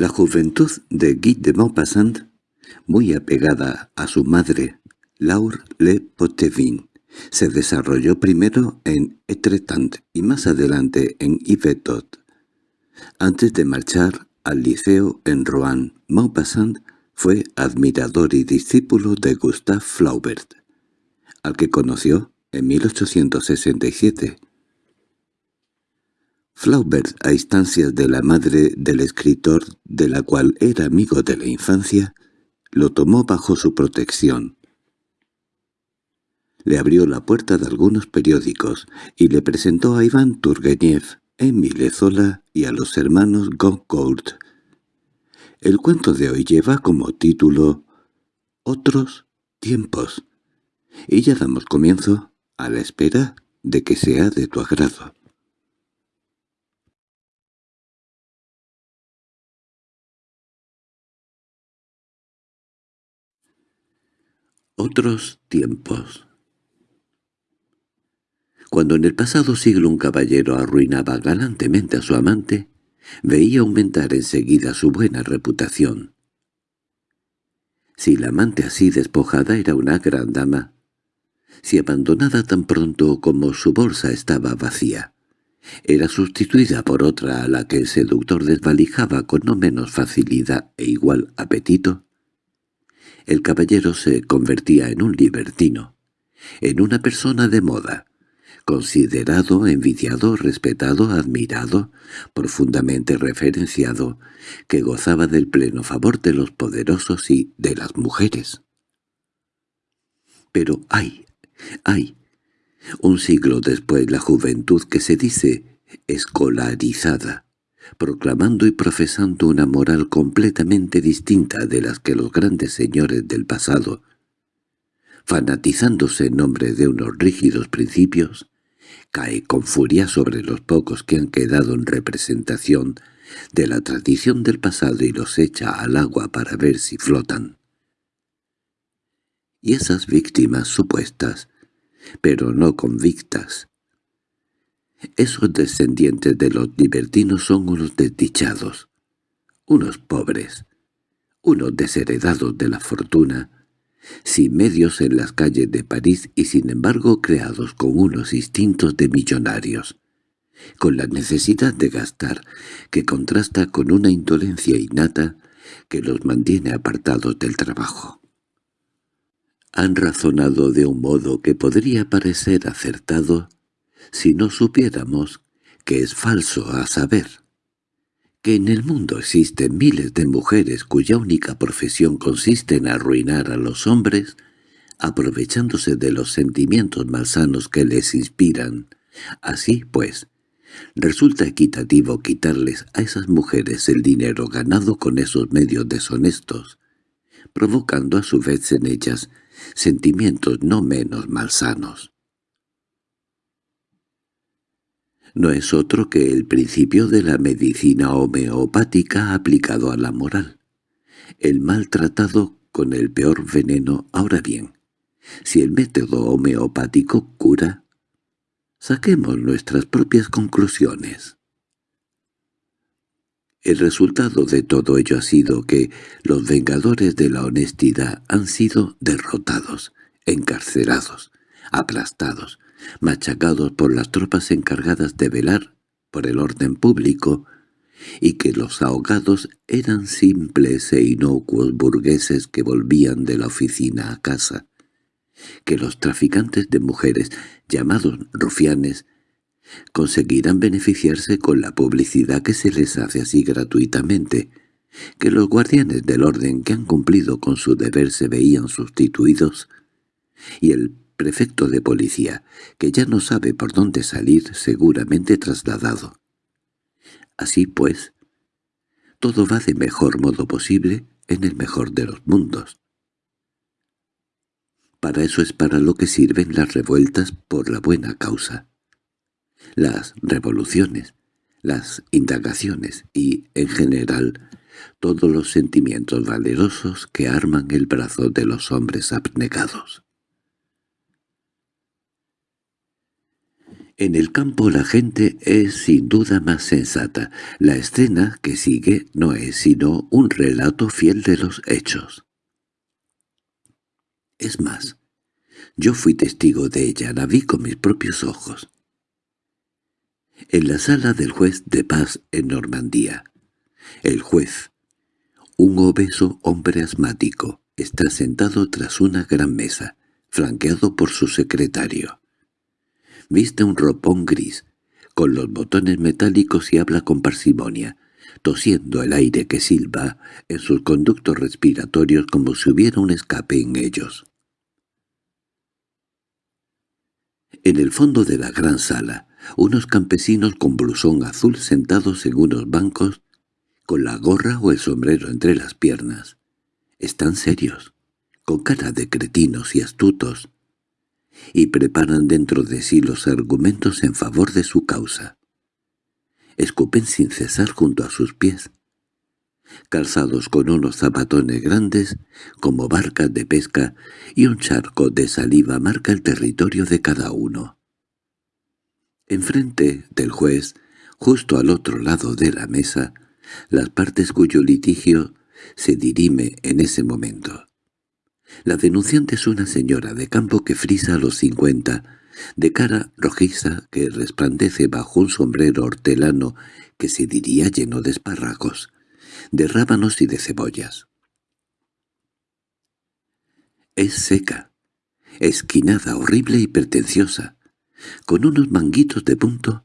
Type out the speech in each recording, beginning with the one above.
La juventud de Guy de Maupassant, muy apegada a su madre, Laure Le Pottevin, se desarrolló primero en Etretant y más adelante en Yvetot. Antes de marchar al liceo en Rouen, Maupassant fue admirador y discípulo de Gustave Flaubert, al que conoció en 1867. Flaubert, a instancias de la madre del escritor, de la cual era amigo de la infancia, lo tomó bajo su protección. Le abrió la puerta de algunos periódicos y le presentó a Iván Turgenev, Émile Zola y a los hermanos Goncourt. El cuento de hoy lleva como título «Otros tiempos» y ya damos comienzo a la espera de que sea de tu agrado. Otros tiempos Cuando en el pasado siglo un caballero arruinaba galantemente a su amante, veía aumentar enseguida su buena reputación. Si la amante así despojada era una gran dama, si abandonada tan pronto como su bolsa estaba vacía, era sustituida por otra a la que el seductor desvalijaba con no menos facilidad e igual apetito, el caballero se convertía en un libertino, en una persona de moda, considerado, envidiado, respetado, admirado, profundamente referenciado, que gozaba del pleno favor de los poderosos y de las mujeres. Pero ¡ay! ¡ay! Un siglo después la juventud que se dice escolarizada, proclamando y profesando una moral completamente distinta de las que los grandes señores del pasado, fanatizándose en nombre de unos rígidos principios, cae con furia sobre los pocos que han quedado en representación de la tradición del pasado y los echa al agua para ver si flotan. Y esas víctimas supuestas, pero no convictas, esos descendientes de los libertinos son unos desdichados, unos pobres, unos desheredados de la fortuna, sin medios en las calles de París y sin embargo creados con unos instintos de millonarios, con la necesidad de gastar que contrasta con una indolencia innata que los mantiene apartados del trabajo. Han razonado de un modo que podría parecer acertado si no supiéramos que es falso a saber que en el mundo existen miles de mujeres cuya única profesión consiste en arruinar a los hombres, aprovechándose de los sentimientos malsanos que les inspiran. Así, pues, resulta equitativo quitarles a esas mujeres el dinero ganado con esos medios deshonestos, provocando a su vez en ellas sentimientos no menos malsanos. No es otro que el principio de la medicina homeopática aplicado a la moral. El mal tratado con el peor veneno. Ahora bien, si el método homeopático cura, saquemos nuestras propias conclusiones. El resultado de todo ello ha sido que los vengadores de la honestidad han sido derrotados, encarcelados, aplastados, machacados por las tropas encargadas de velar por el orden público, y que los ahogados eran simples e inocuos burgueses que volvían de la oficina a casa, que los traficantes de mujeres, llamados rufianes, conseguirán beneficiarse con la publicidad que se les hace así gratuitamente, que los guardianes del orden que han cumplido con su deber se veían sustituidos, y el prefecto de policía, que ya no sabe por dónde salir, seguramente trasladado. Así pues, todo va de mejor modo posible en el mejor de los mundos. Para eso es para lo que sirven las revueltas por la buena causa. Las revoluciones, las indagaciones y, en general, todos los sentimientos valerosos que arman el brazo de los hombres abnegados. En el campo la gente es sin duda más sensata. La escena que sigue no es sino un relato fiel de los hechos. Es más, yo fui testigo de ella, la vi con mis propios ojos. En la sala del juez de paz en Normandía, el juez, un obeso hombre asmático, está sentado tras una gran mesa, flanqueado por su secretario. Viste un ropón gris, con los botones metálicos y habla con parsimonia, tosiendo el aire que silba en sus conductos respiratorios como si hubiera un escape en ellos. En el fondo de la gran sala, unos campesinos con blusón azul sentados en unos bancos, con la gorra o el sombrero entre las piernas. Están serios, con cara de cretinos y astutos, y preparan dentro de sí los argumentos en favor de su causa. Escupen sin cesar junto a sus pies, calzados con unos zapatones grandes como barcas de pesca y un charco de saliva marca el territorio de cada uno. Enfrente del juez, justo al otro lado de la mesa, las partes cuyo litigio se dirime en ese momento. La denunciante es una señora de campo que frisa a los cincuenta, de cara rojiza que resplandece bajo un sombrero hortelano que se diría lleno de espárragos, de rábanos y de cebollas. Es seca, esquinada, horrible y pretenciosa, con unos manguitos de punto,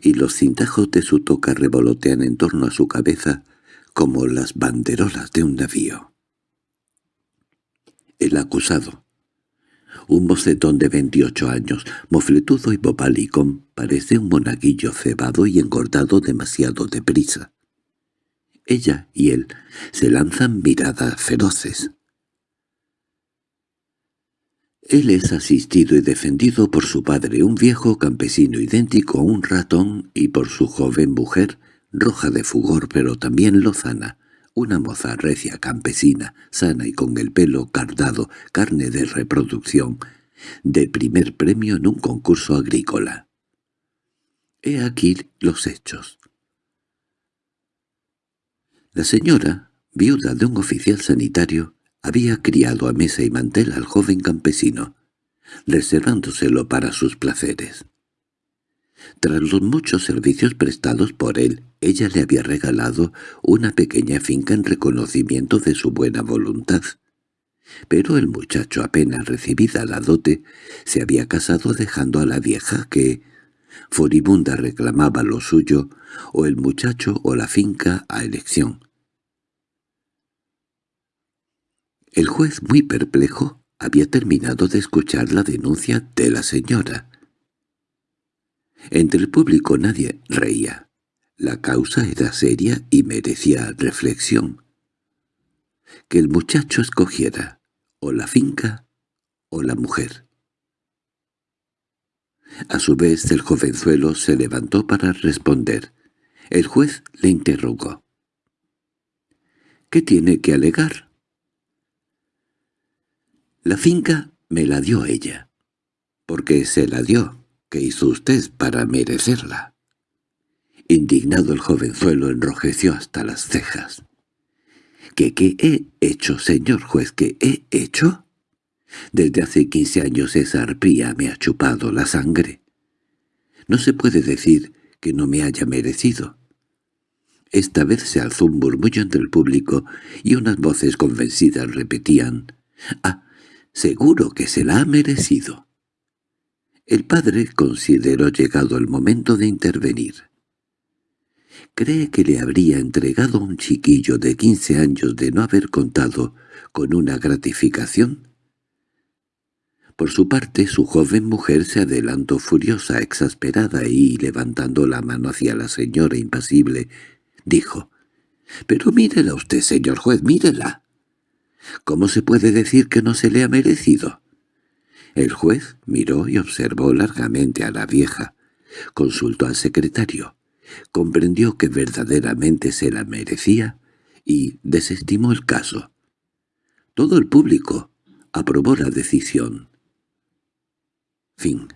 y los cintajos de su toca revolotean en torno a su cabeza como las banderolas de un navío. El acusado. Un bocetón de veintiocho años, mofletudo y bobalicón, parece un monaguillo cebado y engordado demasiado deprisa. Ella y él se lanzan miradas feroces. Él es asistido y defendido por su padre, un viejo campesino idéntico a un ratón, y por su joven mujer, roja de fugor pero también lozana, una moza recia campesina, sana y con el pelo cardado, carne de reproducción, de primer premio en un concurso agrícola. He aquí los hechos. La señora, viuda de un oficial sanitario, había criado a mesa y mantel al joven campesino, reservándoselo para sus placeres. Tras los muchos servicios prestados por él, ella le había regalado una pequeña finca en reconocimiento de su buena voluntad. Pero el muchacho apenas recibida la dote se había casado dejando a la vieja que, furibunda reclamaba lo suyo, o el muchacho o la finca a elección. El juez, muy perplejo, había terminado de escuchar la denuncia de la señora. Entre el público nadie reía. La causa era seria y merecía reflexión. Que el muchacho escogiera o la finca o la mujer. A su vez el jovenzuelo se levantó para responder. El juez le interrogó. —¿Qué tiene que alegar? La finca me la dio ella. —¿Por se la dio? ¿Qué hizo usted para merecerla? Indignado el jovenzuelo enrojeció hasta las cejas. —¿Qué, qué he hecho, señor juez? ¿Qué he hecho? Desde hace quince años esa arpía me ha chupado la sangre. No se puede decir que no me haya merecido. Esta vez se alzó un murmullo entre el público y unas voces convencidas repetían «¡Ah, seguro que se la ha merecido!» El padre consideró llegado el momento de intervenir. ¿Cree que le habría entregado a un chiquillo de quince años de no haber contado con una gratificación? Por su parte, su joven mujer se adelantó furiosa, exasperada y, levantando la mano hacia la señora impasible, dijo, «Pero mírela usted, señor juez, mírela. ¿Cómo se puede decir que no se le ha merecido?» El juez miró y observó largamente a la vieja. Consultó al secretario. Comprendió que verdaderamente se la merecía y desestimó el caso. Todo el público aprobó la decisión. Fin